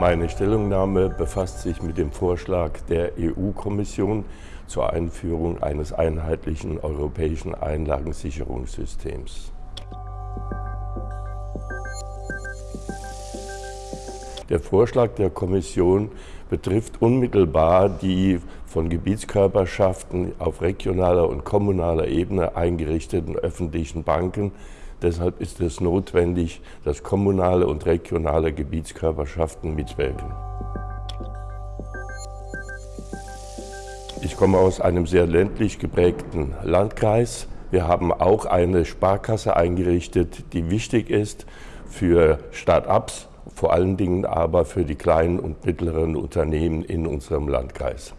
Meine Stellungnahme befasst sich mit dem Vorschlag der EU-Kommission zur Einführung eines einheitlichen europäischen Einlagensicherungssystems. Der Vorschlag der Kommission betrifft unmittelbar die von Gebietskörperschaften auf regionaler und kommunaler Ebene eingerichteten öffentlichen Banken. Deshalb ist es notwendig, dass kommunale und regionale Gebietskörperschaften mitwirken. Ich komme aus einem sehr ländlich geprägten Landkreis. Wir haben auch eine Sparkasse eingerichtet, die wichtig ist für Start-ups vor allen Dingen aber für die kleinen und mittleren Unternehmen in unserem Landkreis.